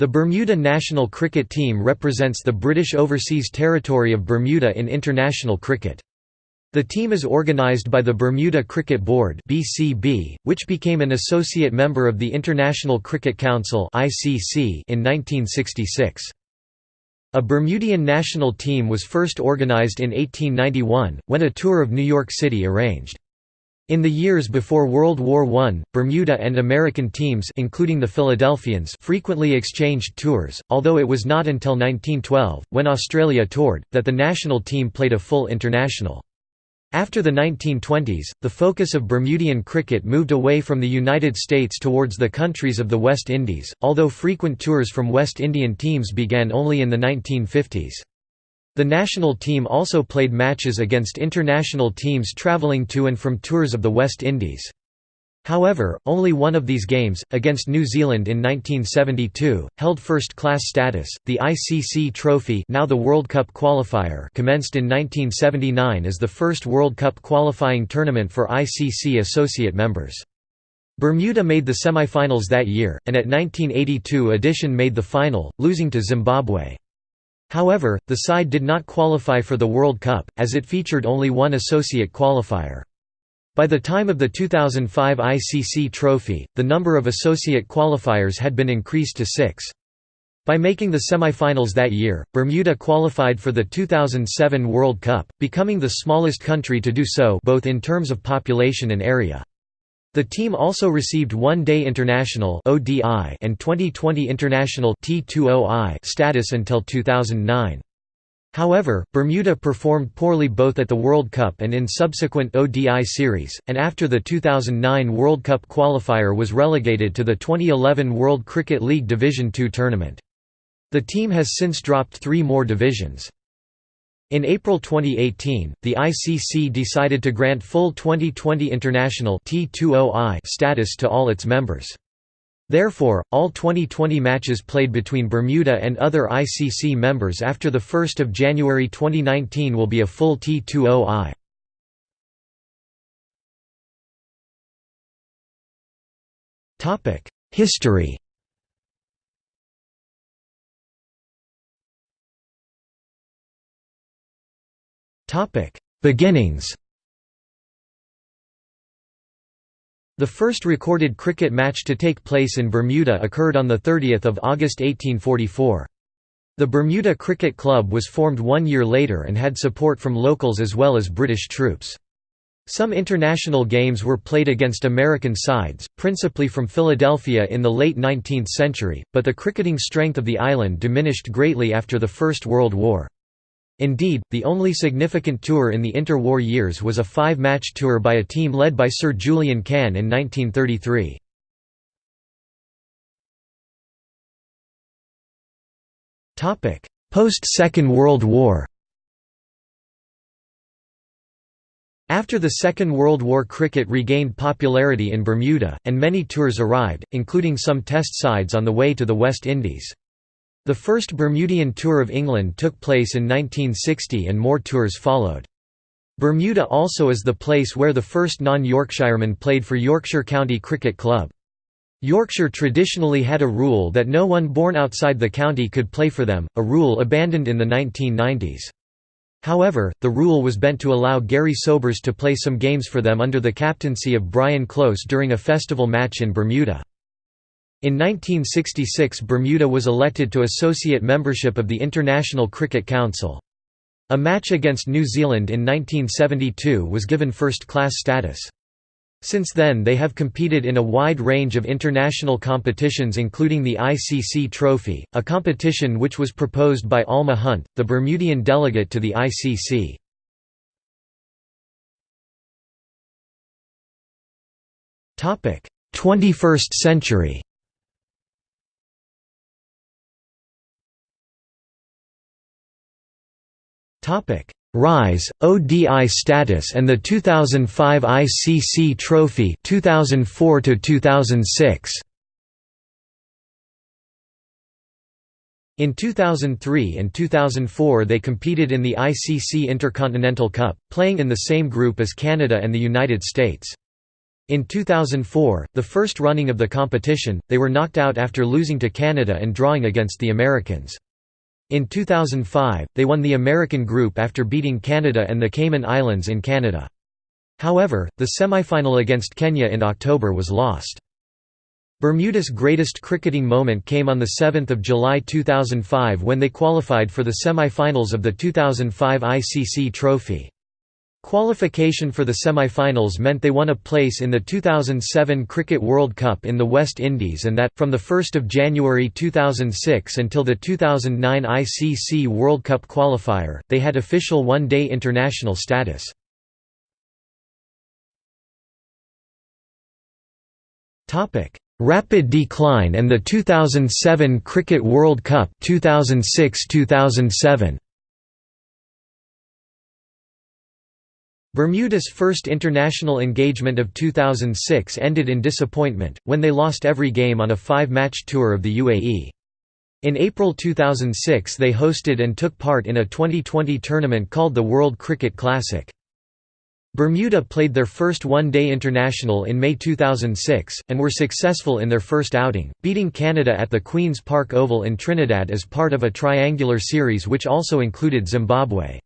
The Bermuda national cricket team represents the British Overseas Territory of Bermuda in international cricket. The team is organised by the Bermuda Cricket Board (BCB), which became an associate member of the International Cricket Council (ICC) in 1966. A Bermudian national team was first organised in 1891, when a tour of New York City arranged. In the years before World War I, Bermuda and American teams including the Philadelphians frequently exchanged tours, although it was not until 1912, when Australia toured, that the national team played a full international. After the 1920s, the focus of Bermudian cricket moved away from the United States towards the countries of the West Indies, although frequent tours from West Indian teams began only in the 1950s. The national team also played matches against international teams travelling to and from tours of the West Indies. However, only one of these games, against New Zealand in 1972, held first-class status. The ICC Trophy, now the World Cup qualifier, commenced in 1979 as the first World Cup qualifying tournament for ICC associate members. Bermuda made the semi-finals that year, and at 1982 edition made the final, losing to Zimbabwe. However, the side did not qualify for the World Cup, as it featured only one associate qualifier. By the time of the 2005 ICC Trophy, the number of associate qualifiers had been increased to six. By making the semifinals that year, Bermuda qualified for the 2007 World Cup, becoming the smallest country to do so both in terms of population and area. The team also received One-Day International (ODI) and 2020 International (T20I) status until 2009. However, Bermuda performed poorly both at the World Cup and in subsequent ODI series, and after the 2009 World Cup qualifier was relegated to the 2011 World Cricket League Division II tournament. The team has since dropped three more divisions. In April 2018, the ICC decided to grant full 2020 International oh status to all its members. Therefore, all 2020 matches played between Bermuda and other ICC members after 1 January 2019 will be a full T20I. History Beginnings The first recorded cricket match to take place in Bermuda occurred on 30 August 1844. The Bermuda Cricket Club was formed one year later and had support from locals as well as British troops. Some international games were played against American sides, principally from Philadelphia in the late 19th century, but the cricketing strength of the island diminished greatly after the First World War. Indeed, the only significant tour in the interwar years was a five-match tour by a team led by Sir Julien Cahn in 1933. Post-Second World War After the Second World War cricket regained popularity in Bermuda, and many tours arrived, including some test sides on the way to the West Indies. The first Bermudian Tour of England took place in 1960 and more tours followed. Bermuda also is the place where the first non-Yorkshireman played for Yorkshire County Cricket Club. Yorkshire traditionally had a rule that no one born outside the county could play for them, a rule abandoned in the 1990s. However, the rule was bent to allow Gary Sobers to play some games for them under the captaincy of Brian Close during a festival match in Bermuda. In 1966 Bermuda was elected to associate membership of the International Cricket Council. A match against New Zealand in 1972 was given first-class status. Since then they have competed in a wide range of international competitions including the ICC Trophy, a competition which was proposed by Alma Hunt, the Bermudian delegate to the ICC. 21st century Rise, ODI status and the 2005 ICC Trophy 2004 2006 In 2003 and 2004 they competed in the ICC Intercontinental Cup, playing in the same group as Canada and the United States. In 2004, the first running of the competition, they were knocked out after losing to Canada and drawing against the Americans. In 2005, they won the American group after beating Canada and the Cayman Islands in Canada. However, the semifinal against Kenya in October was lost. Bermuda's greatest cricketing moment came on 7 July 2005 when they qualified for the semi-finals of the 2005 ICC Trophy. Qualification for the semi-finals meant they won a place in the 2007 Cricket World Cup in the West Indies and that, from 1 January 2006 until the 2009 ICC World Cup qualifier, they had official one-day international status. Rapid decline and the 2007 Cricket World Cup 2006-2007 Bermuda's first international engagement of 2006 ended in disappointment, when they lost every game on a five-match tour of the UAE. In April 2006 they hosted and took part in a 2020 tournament called the World Cricket Classic. Bermuda played their first one-day international in May 2006, and were successful in their first outing, beating Canada at the Queen's Park Oval in Trinidad as part of a triangular series which also included Zimbabwe.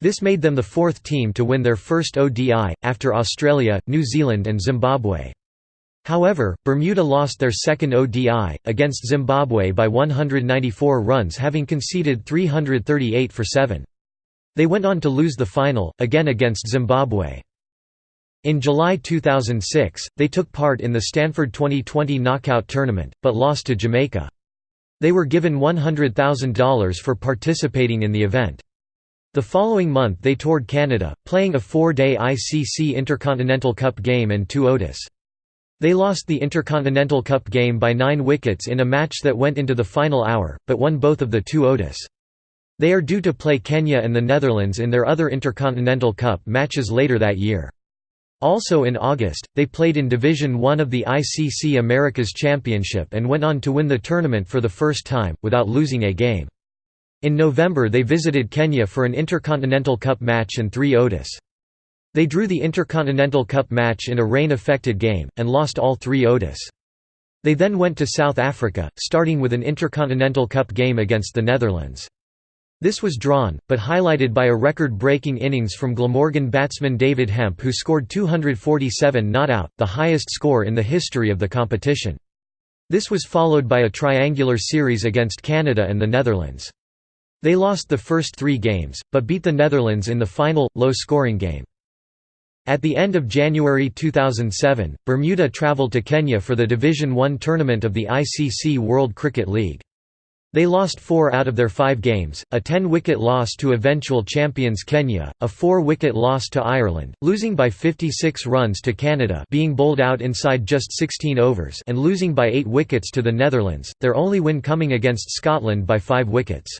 This made them the fourth team to win their first ODI, after Australia, New Zealand and Zimbabwe. However, Bermuda lost their second ODI, against Zimbabwe by 194 runs having conceded 338 for 7. They went on to lose the final, again against Zimbabwe. In July 2006, they took part in the Stanford 2020 knockout tournament, but lost to Jamaica. They were given $100,000 for participating in the event. The following month they toured Canada, playing a four-day ICC Intercontinental Cup game and two ODIs. They lost the Intercontinental Cup game by nine wickets in a match that went into the final hour, but won both of the two ODIs. They are due to play Kenya and the Netherlands in their other Intercontinental Cup matches later that year. Also in August, they played in Division One of the ICC Americas Championship and went on to win the tournament for the first time, without losing a game. In November they visited Kenya for an Intercontinental Cup match and three ODIs. They drew the Intercontinental Cup match in a rain-affected game, and lost all three ODIs. They then went to South Africa, starting with an Intercontinental Cup game against the Netherlands. This was drawn, but highlighted by a record-breaking innings from Glamorgan batsman David Hemp who scored 247 not out, the highest score in the history of the competition. This was followed by a triangular series against Canada and the Netherlands. They lost the first three games, but beat the Netherlands in the final, low-scoring game. At the end of January 2007, Bermuda travelled to Kenya for the Division One tournament of the ICC World Cricket League. They lost four out of their five games, a 10-wicket loss to eventual champions Kenya, a four-wicket loss to Ireland, losing by 56 runs to Canada being bowled out inside just 16 overs and losing by eight wickets to the Netherlands, their only win coming against Scotland by five wickets.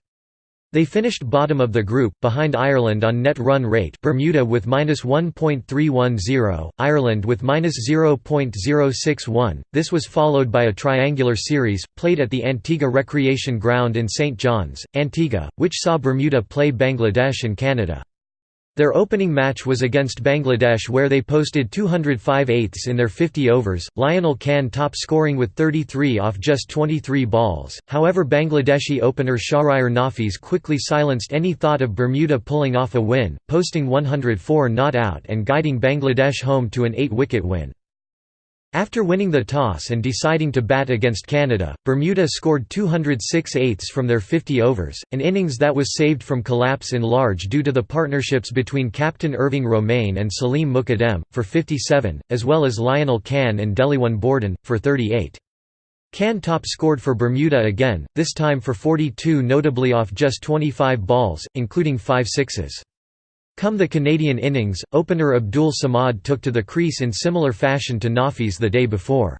They finished bottom of the group, behind Ireland on net run rate Bermuda with -1.310, Ireland with -0.061. This was followed by a triangular series, played at the Antigua Recreation Ground in St. John's, Antigua, which saw Bermuda play Bangladesh and Canada. Their opening match was against Bangladesh where they posted 205 eighths in their 50 overs, Lionel Cann top scoring with 33 off just 23 balls, however Bangladeshi opener Shahryar Nafees quickly silenced any thought of Bermuda pulling off a win, posting 104 not out and guiding Bangladesh home to an 8-wicket win. After winning the toss and deciding to bat against Canada, Bermuda scored 206 eighths from their 50 overs, an innings that was saved from collapse in large due to the partnerships between captain Irving Romain and Saleem Mukuddem, for 57, as well as Lionel Cann and Delyone Borden, for 38. Cann top scored for Bermuda again, this time for 42 notably off just 25 balls, including five sixes. Come the Canadian innings, opener Abdul Samad took to the crease in similar fashion to Nafees the day before.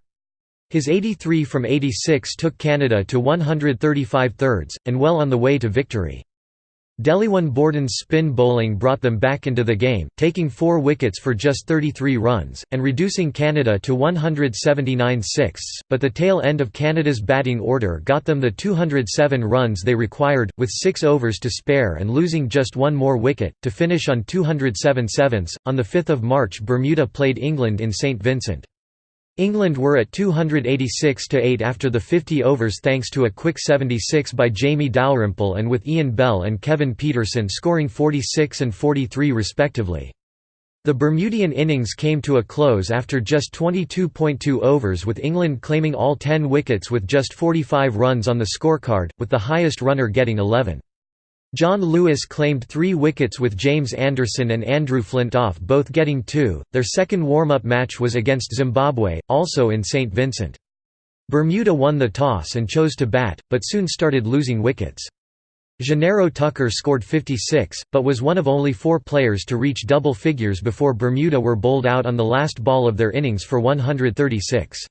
His 83 from 86 took Canada to 135 thirds, and well on the way to victory. Delyone Borden's spin bowling brought them back into the game, taking four wickets for just 33 runs, and reducing Canada to 179 sixths, but the tail end of Canada's batting order got them the 207 runs they required, with six overs to spare and losing just one more wicket, to finish on 207 sevenths. On 5 March Bermuda played England in St Vincent. England were at 286–8 after the 50 overs thanks to a quick 76 by Jamie Dalrymple and with Ian Bell and Kevin Pietersen scoring 46 and 43 respectively. The Bermudian innings came to a close after just 22.2 overs with England claiming all 10 wickets with just 45 runs on the scorecard, with the highest runner getting 11. Jon Lewis claimed three wickets with James Anderson and Andrew Flintoff both getting two. Their second warm-up match was against Zimbabwe, also in St. Vincent. Bermuda won the toss and chose to bat, but soon started losing wickets. Janeiro Tucker scored 56, but was one of only four players to reach double figures before Bermuda were bowled out on the last ball of their innings for 136.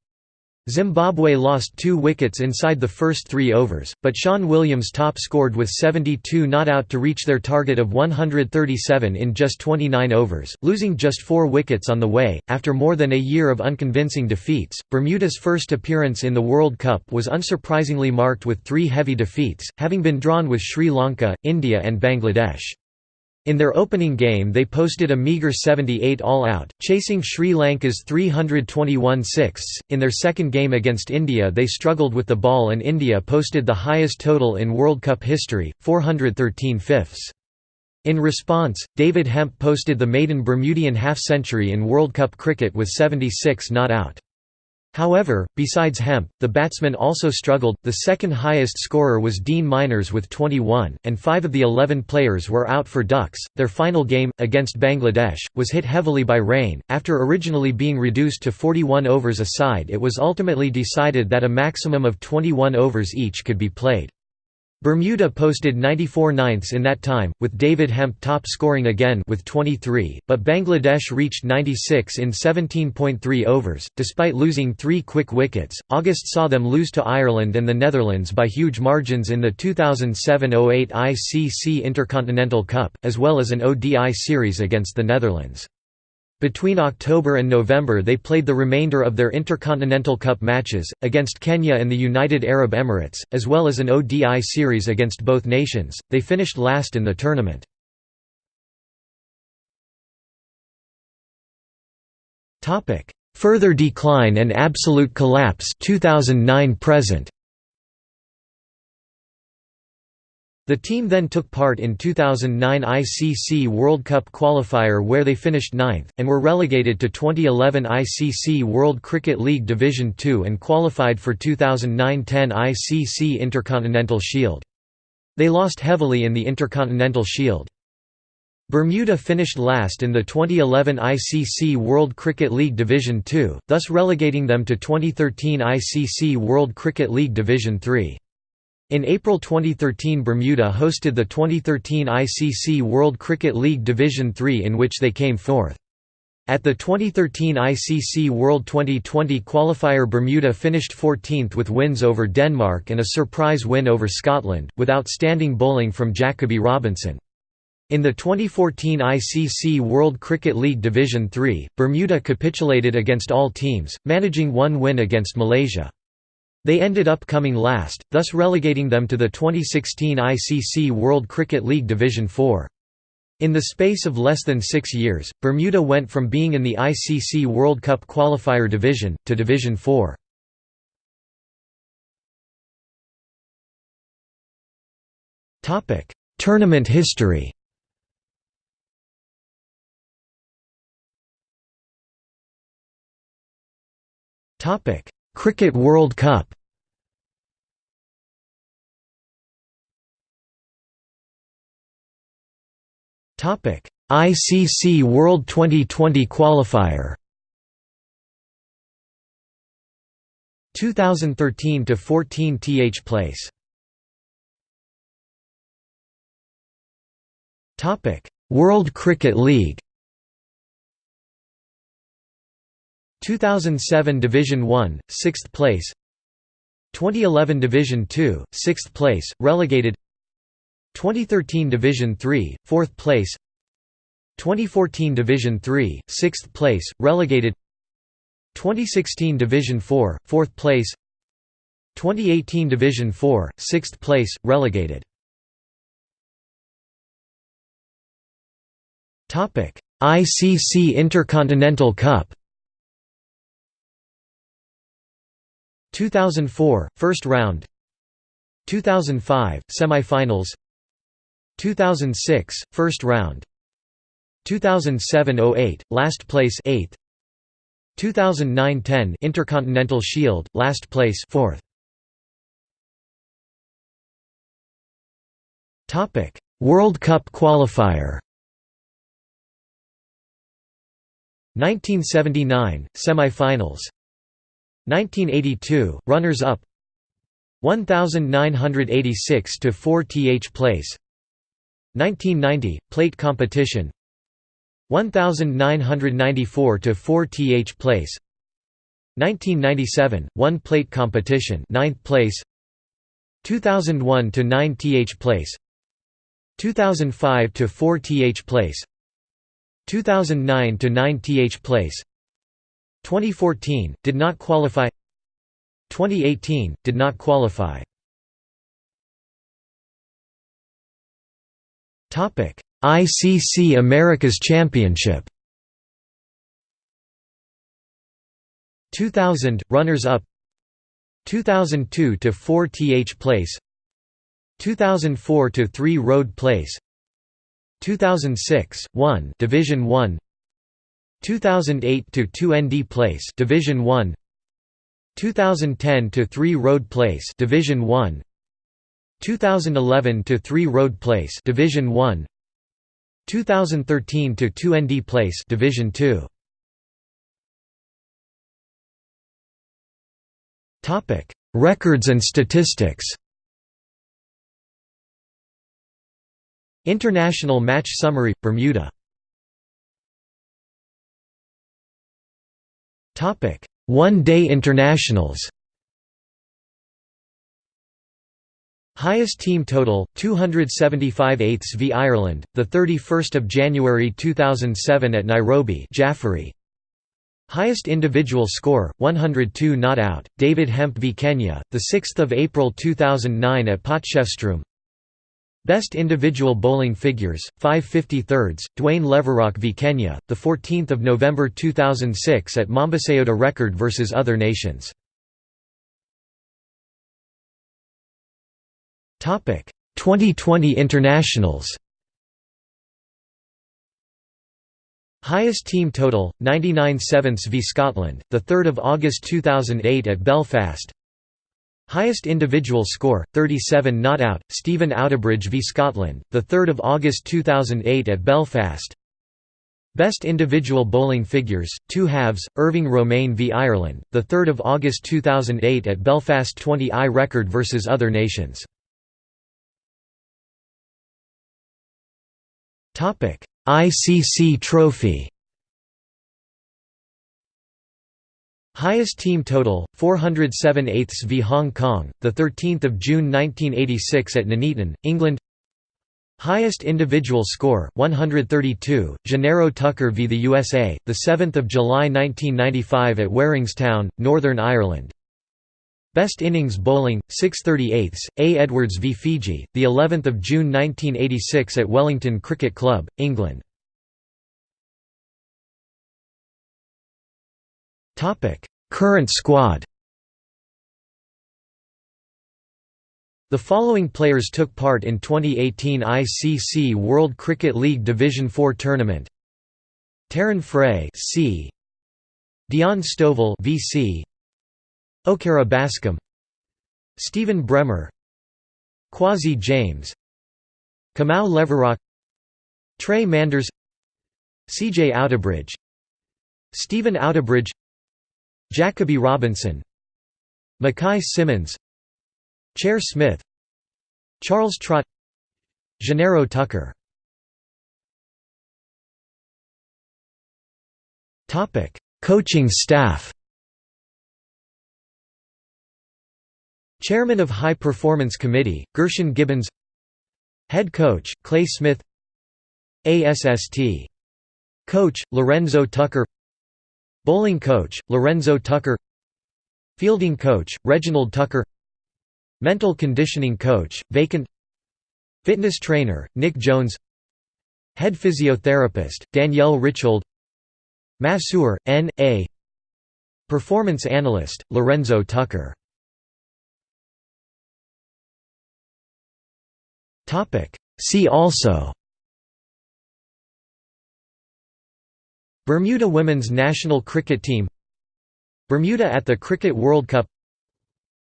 Zimbabwe lost two wickets inside the first three overs, but Sean Williams top-scored with 72 not out to reach their target of 137 in just 29 overs, losing just four wickets on the way. After more than a year of unconvincing defeats, Bermuda's first appearance in the World Cup was unsurprisingly marked with three heavy defeats, having been drawn with Sri Lanka, India and Bangladesh. In their opening game they posted a meagre 78 all-out, chasing Sri Lanka's 321 sixths. In their second game against India they struggled with the ball and India posted the highest total in World Cup history, 413 fifths. In response, David Hemp posted the maiden Bermudian half-century in World Cup cricket with 76 not out. However, besides Hemp, the batsmen also struggled. The second highest scorer was Dean Minors with 21, and five of the 11 players were out for Ducks. Their final game, against Bangladesh, was hit heavily by rain. After originally being reduced to 41 overs a side, it was ultimately decided that a maximum of 21 overs each could be played. Bermuda posted 94 ninths in that time, with David Hemp top scoring again with 23, but Bangladesh reached 96 in 17.3 overs. Despite losing three quick wickets, August saw them lose to Ireland and the Netherlands by huge margins in the 2007–08 ICC Intercontinental Cup, as well as an ODI series against the Netherlands. Between October and November they played the remainder of their Intercontinental Cup matches, against Kenya and the United Arab Emirates, as well as an ODI series against both nations. They finished last in the tournament. Further decline and absolute collapse 2009 present. The team then took part in 2009 ICC World Cup qualifier where they finished ninth, and were relegated to 2011 ICC World Cricket League Division Two and qualified for 2009–10 ICC Intercontinental Shield. They lost heavily in the Intercontinental Shield. Bermuda finished last in the 2011 ICC World Cricket League Division Two, thus relegating them to 2013 ICC World Cricket League Division Three. In April 2013 Bermuda hosted the 2013 ICC World Cricket League Division III in which they came fourth. At the 2013 ICC World 2020 qualifier Bermuda finished 14th with wins over Denmark and a surprise win over Scotland, with outstanding bowling from Jacoby Robinson. In the 2014 ICC World Cricket League Division III, Bermuda capitulated against all teams, managing one win against Malaysia. They ended up coming last, thus relegating them to the 2016 ICC World Cricket League Division 4. In the space of less than six years, Bermuda went from being in the ICC World Cup qualifier division, to Division 4. Tournament history Cricket World Cup Topic: ICC World 2020 qualifier. 2013 to 14 th place. Topic: World Cricket League. 2007 Division 1, 6th place. 2011 Division 2, 6th place, relegated. 2013 Division 3, 4th place. 2014 Division 3, 6th place, relegated. 2016 Division 4, 4th place. 2018 Division 4, 6th place, relegated. ICC Intercontinental Cup 2004 first round. 2005 semifinals. 2006 first round. 2007-08 last place 8th 2009-10 Intercontinental Shield last place 4th Topic World Cup qualifier. 1979 semifinals 1982 runners up 1986 to 4 th place 1990 plate competition 1994 to 4 th place 1997 one plate competition 9th place 2001 to 9 th place 2005 to 4 th place 2009 to 9 th place 2014 did not qualify. 2018 did not qualify. Topic ICC Americas Championship. 2000 runners up. 2002 to 4 th place. 2004 to 3 road place. 2006 1 Division 1 2008 to 2 ND place Division 1 2010 to 3 Road Place Division 1 2011 to 3 Road Place Division 1 2013 to 2 ND Place Division 2 Topic Records and statistics. International Match Summary Bermuda One-day internationals. Highest team total 275 eighths v Ireland, the 31st of January 2007 at Nairobi. Jaffery. Highest individual score 102 not out. David Hemp v Kenya, the 6th of April 2009 at Potchefstroom. Best individual bowling figures, 550 thirds, Dwayne Leverock v Kenya, 14 November 2006 at Mombasayota record vs other nations. Topic 2020 internationals. Highest team total 99 sevenths v Scotland, the 3rd of August 2008 at Belfast. Highest individual score, 37 not out, Stephen Outterbridge v Scotland, 3 August 2008 at Belfast. Best individual bowling figures, two halves, Irving Romain v Ireland, 3 August 2008 at Belfast 20i record vs other nations. ICC trophy Highest team total 407 eighths v Hong Kong, the 13th of June 1986 at Nuneaton, England. Highest individual score 132 Janeiro Tucker v the USA, the 7th of July 1995 at Waringstown, Northern Ireland. Best innings bowling 638 A Edwards v Fiji, the 11th of June 1986 at Wellington Cricket Club, England. Topic: Current squad. The following players took part in 2018 ICC World Cricket League Division 4 tournament. Terran Frey C. Dion Stovall VC Okara Bascom. Stephen Bremer. Kwasi James. Kamau Leverock Trey Manders. CJ Outterbridge Stephen Outterbridge Jacoby Robinson Mackay Simmons Chair Smith Charles Trott Janeiro Tucker. Coaching staff. Chairman of High Performance Committee, Gershon Gibbons. Head coach, Clay Smith. ASST. Coach, Lorenzo Tucker Bowling coach, Lorenzo Tucker. Fielding coach, Reginald Tucker. Mental conditioning coach, vacant. Fitness trainer, Nick Jones. Head physiotherapist, Danielle Richhold. Masseur, N. A. Performance analyst, Lorenzo Tucker. See also Bermuda women's national cricket team Bermuda at the Cricket World Cup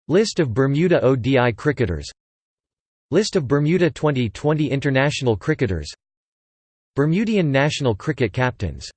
List of Bermuda ODI cricketers List of Bermuda 2020 international cricketers Bermudian national cricket captains